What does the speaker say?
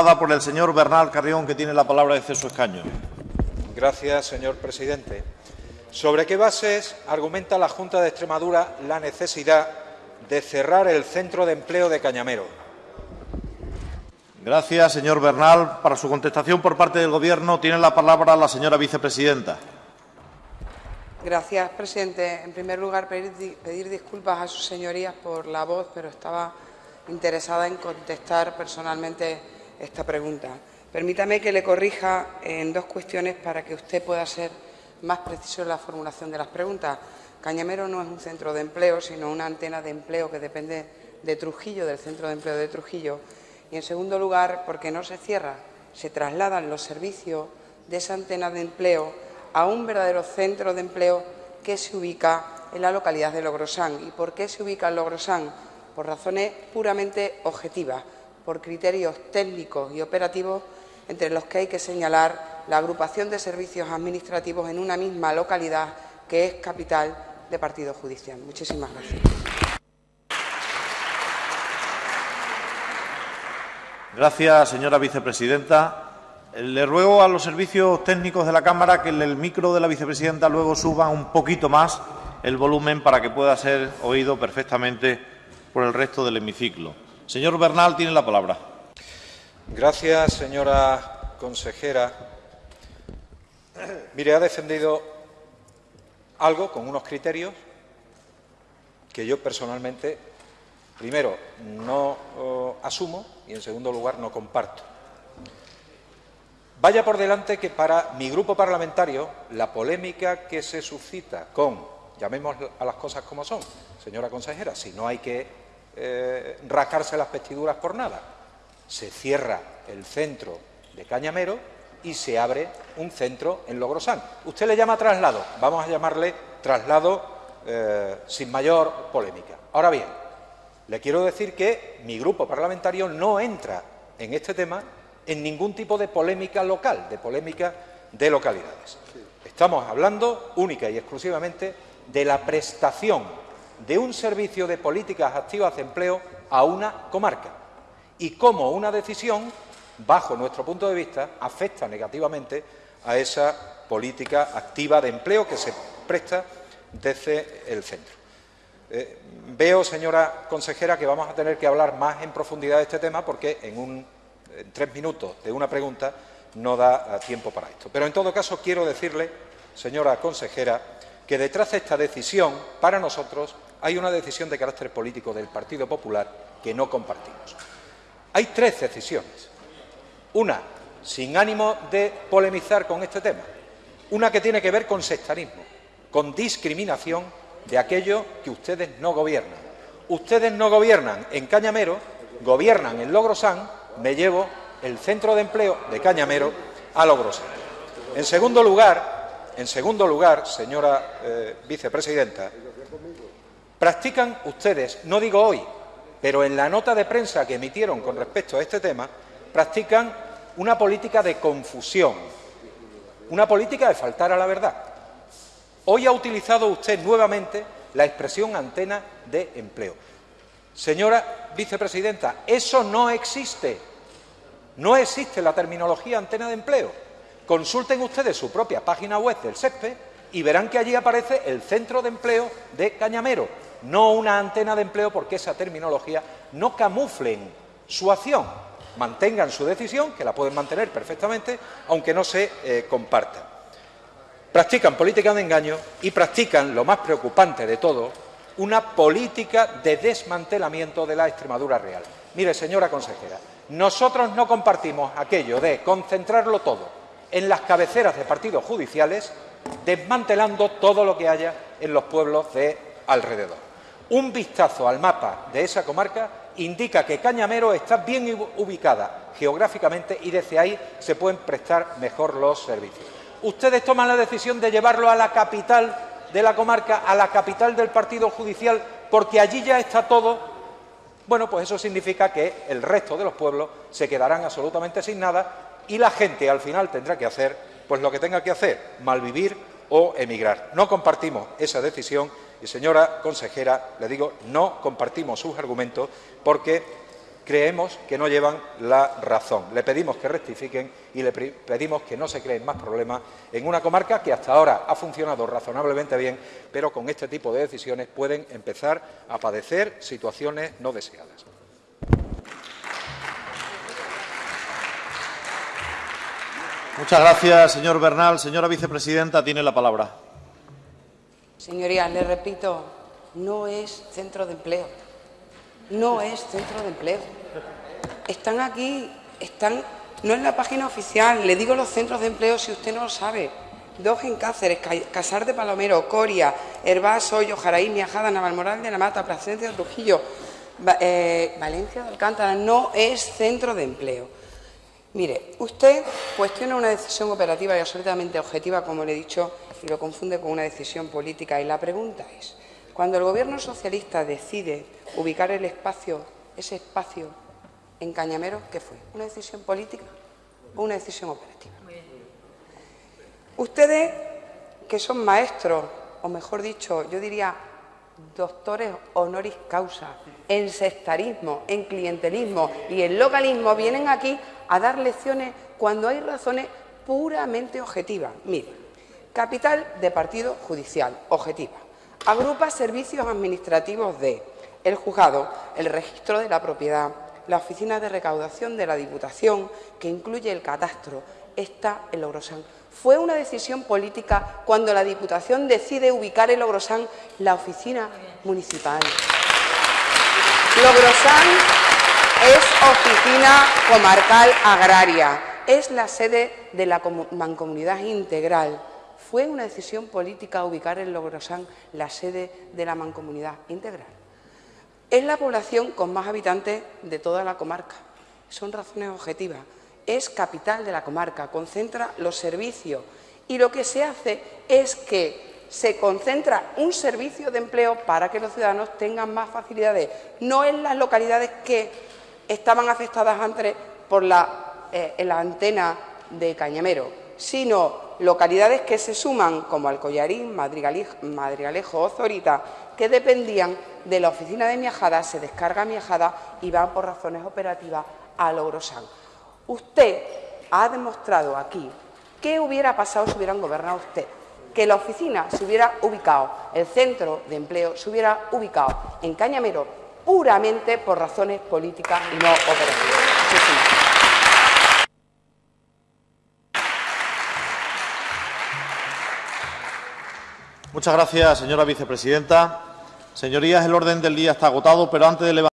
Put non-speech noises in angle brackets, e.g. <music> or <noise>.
por el señor Bernal Carrión, que tiene la palabra desde su escaño. Gracias, señor presidente. ¿Sobre qué bases argumenta la Junta de Extremadura la necesidad de cerrar el centro de empleo de Cañamero? Gracias, señor Bernal. Para su contestación por parte del Gobierno tiene la palabra la señora vicepresidenta. Gracias, presidente. En primer lugar, pedir, pedir disculpas a sus señorías por la voz, pero estaba interesada en contestar personalmente esta pregunta. Permítame que le corrija en dos cuestiones para que usted pueda ser más preciso en la formulación de las preguntas. Cañamero no es un centro de empleo, sino una antena de empleo que depende de Trujillo, del centro de empleo de Trujillo. Y, en segundo lugar, porque no se cierra, se trasladan los servicios de esa antena de empleo a un verdadero centro de empleo que se ubica en la localidad de Logrosán. ¿Y por qué se ubica en Logrosán? Por razones puramente objetivas, por criterios técnicos y operativos entre los que hay que señalar la agrupación de servicios administrativos en una misma localidad que es capital de partido judicial. Muchísimas gracias. Gracias, señora vicepresidenta. Le ruego a los servicios técnicos de la Cámara que el micro de la vicepresidenta luego suba un poquito más el volumen para que pueda ser oído perfectamente por el resto del hemiciclo. Señor Bernal, tiene la palabra. Gracias, señora consejera. <clears throat> Mire, ha defendido algo con unos criterios que yo personalmente, primero, no asumo y, en segundo lugar, no comparto. Vaya por delante que para mi grupo parlamentario la polémica que se suscita con, llamemos a las cosas como son, señora consejera, si no hay que eh, rascarse las vestiduras por nada, se cierra el centro de Cañamero y se abre un centro en Logrosán. Usted le llama traslado, vamos a llamarle traslado eh, sin mayor polémica. Ahora bien, le quiero decir que mi grupo parlamentario no entra en este tema en ningún tipo de polémica local, de polémica de localidades. Estamos hablando única y exclusivamente de la prestación de un servicio de políticas activas de empleo a una comarca y cómo una decisión, bajo nuestro punto de vista, afecta negativamente a esa política activa de empleo que se presta desde el centro. Eh, veo, señora consejera, que vamos a tener que hablar más en profundidad de este tema porque en, tres minutos de una pregunta no da eh, tiempo para esto. Pero, en todo caso, quiero decirle, señora consejera, que detrás de esta decisión, para nosotros, hay una decisión de carácter político del Partido Popular que no compartimos. Hay tres decisiones. Una, sin ánimo de polemizar con este tema. Una que tiene que ver con sectarismo, con discriminación de aquello que ustedes no gobiernan. Ustedes no gobiernan en Cañamero, gobiernan en Logrosán, me llevo el centro de empleo de Cañamero a Logrosán. En segundo lugar, en segundo lugar, señora eh, vicepresidenta, practican ustedes, no digo hoy, pero en la nota de prensa que emitieron con respecto a este tema, practican una política de confusión, una política de faltar a la verdad. Hoy ha utilizado usted nuevamente la expresión antena de empleo. Señora vicepresidenta, eso no existe. No existe la terminología antena de empleo. Consulten ustedes su propia página web del SESPE y verán que allí aparece el centro de empleo de Cañamero, no una antena de empleo porque esa terminología no camuflen su acción, mantengan su decisión, que la pueden mantener perfectamente, aunque no se eh, comparta. Practican política de engaño y practican, lo más preocupante de todo, una política de desmantelamiento de la Extremadura real. Mire, señora consejera, nosotros no compartimos aquello de concentrarlo todo en las cabeceras de partidos judiciales, desmantelando todo lo que haya en los pueblos de alrededor. Un vistazo al mapa de esa comarca indica que Cañamero está bien ubicada geográficamente y desde ahí se pueden prestar mejor los servicios. Ustedes toman la decisión de llevarlo a la capital de la comarca, a la capital del partido judicial, porque allí ya está todo. Bueno, pues eso significa que el resto de los pueblos se quedarán absolutamente sin nada y la gente al final tendrá que hacer pues lo que tenga que hacer, malvivir o emigrar. No compartimos esa decisión y, señora consejera, le digo, no compartimos sus argumentos porque creemos que no llevan la razón. Le pedimos que rectifiquen y le pedimos que no se creen más problemas en una comarca que hasta ahora ha funcionado razonablemente bien, pero con este tipo de decisiones pueden empezar a padecer situaciones no deseadas. Muchas gracias, señor Bernal. Señora vicepresidenta, tiene la palabra. Señorías, le repito, no es centro de empleo. No es centro de empleo. Están aquí, están, no en la página oficial. Le digo los centros de empleo si usted no lo sabe. Dos en Cáceres, Casar de Palomero, Coria, Herbás, Hoyo, Jaraí, Miajada, Navalmoral de la Mata, Plasencia Trujillo, eh, Valencia de Alcántara. No es centro de empleo. Mire, usted cuestiona una decisión operativa y absolutamente objetiva, como le he dicho, y lo confunde con una decisión política. Y la pregunta es, cuando el Gobierno socialista decide ubicar el espacio, ese espacio en Cañamero, ¿qué fue? ¿Una decisión política o una decisión operativa? Ustedes, que son maestros, o mejor dicho, yo diría doctores honoris causa en sectarismo, en clientelismo y en localismo, vienen aquí a dar lecciones cuando hay razones puramente objetivas. Mire, capital de partido judicial, objetiva. Agrupa servicios administrativos de el juzgado, el registro de la propiedad, la oficina de recaudación de la Diputación, que incluye el catastro, está en Logrosán. Fue una decisión política cuando la Diputación decide ubicar en Logrosán la oficina municipal. Logrosán es Oficina Comarcal Agraria, es la sede de la Mancomunidad Integral. Fue una decisión política ubicar en Logrosán la sede de la Mancomunidad Integral. Es la población con más habitantes de toda la comarca. Son razones objetivas. Es capital de la comarca, concentra los servicios y lo que se hace es que se concentra un servicio de empleo para que los ciudadanos tengan más facilidades, no en las localidades que estaban afectadas antes por eh, la, antena de Cañamero, sino localidades que se suman como Alcoyarín, Madrigalejo, o Zorita, que dependían de la oficina de Miajada, se descarga Miajada y van por razones operativas a Logrosán. Usted ha demostrado aquí qué hubiera pasado si hubieran gobernado usted, que la oficina se hubiera ubicado, el centro de empleo se hubiera ubicado en Cañamero puramente por razones políticas y no operativas. Muchas gracias, señora vicepresidenta. Señorías, el orden del día está agotado, pero antes de levantar